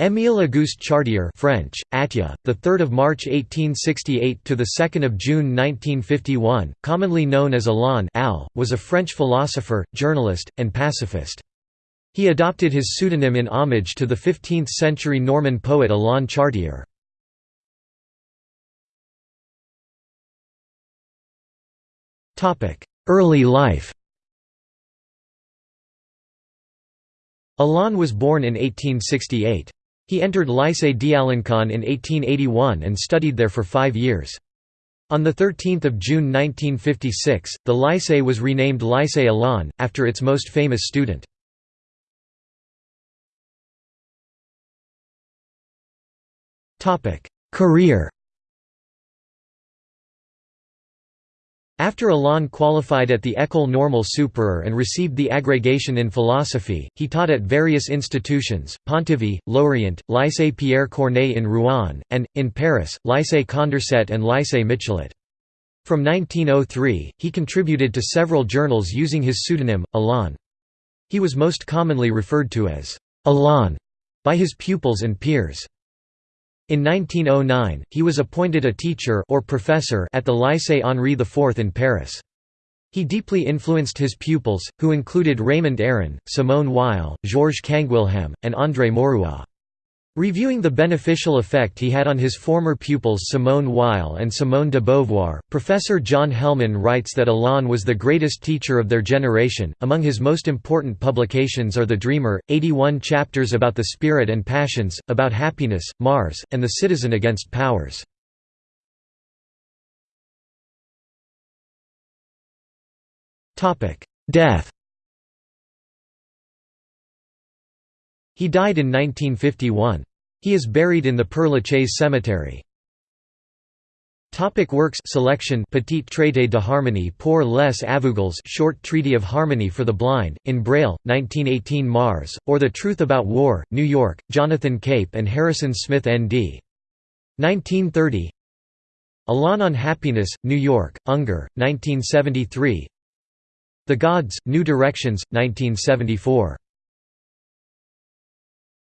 Émile Auguste Chartier French, Attia, the 3rd of March 1868 to the 2nd of June 1951, commonly known as Alain Al, was a French philosopher, journalist, and pacifist. He adopted his pseudonym in homage to the 15th-century Norman poet Alain Chartier. Topic: Early life Alain was born in 1868. He entered Lycée d'Alençon in 1881 and studied there for five years. On 13 June 1956, the Lycée was renamed Lycée Alain, after its most famous student. Career After Alain qualified at the École Normale Supérieure and received the agrégation in philosophy, he taught at various institutions, Pontivy, Lorient, Lycée Pierre Corneille in Rouen, and, in Paris, Lycée Condorcet and Lycée Michelet. From 1903, he contributed to several journals using his pseudonym, Alain. He was most commonly referred to as Alain by his pupils and peers. In 1909, he was appointed a teacher or professor at the Lycée Henri IV in Paris. He deeply influenced his pupils, who included Raymond Aron, Simone Weil, Georges Canguilhem, and André Maurois. Reviewing the beneficial effect he had on his former pupils Simone Weil and Simone de Beauvoir, Professor John Hellman writes that Alain was the greatest teacher of their generation. Among his most important publications are The Dreamer, 81 chapters about the spirit and passions, about happiness, Mars, and the citizen against powers. Death He died in 1951. He is buried in the Père Lachaise cemetery. Topic works selection Petit traité de harmonie pour les aveugles Short Treaty of Harmony for the Blind, in Braille, 1918 Mars, or The Truth About War, New York, Jonathan Cape and Harrison Smith N.D. 1930 Alain on Happiness, New York, Ungar, 1973 The Gods, New Directions, 1974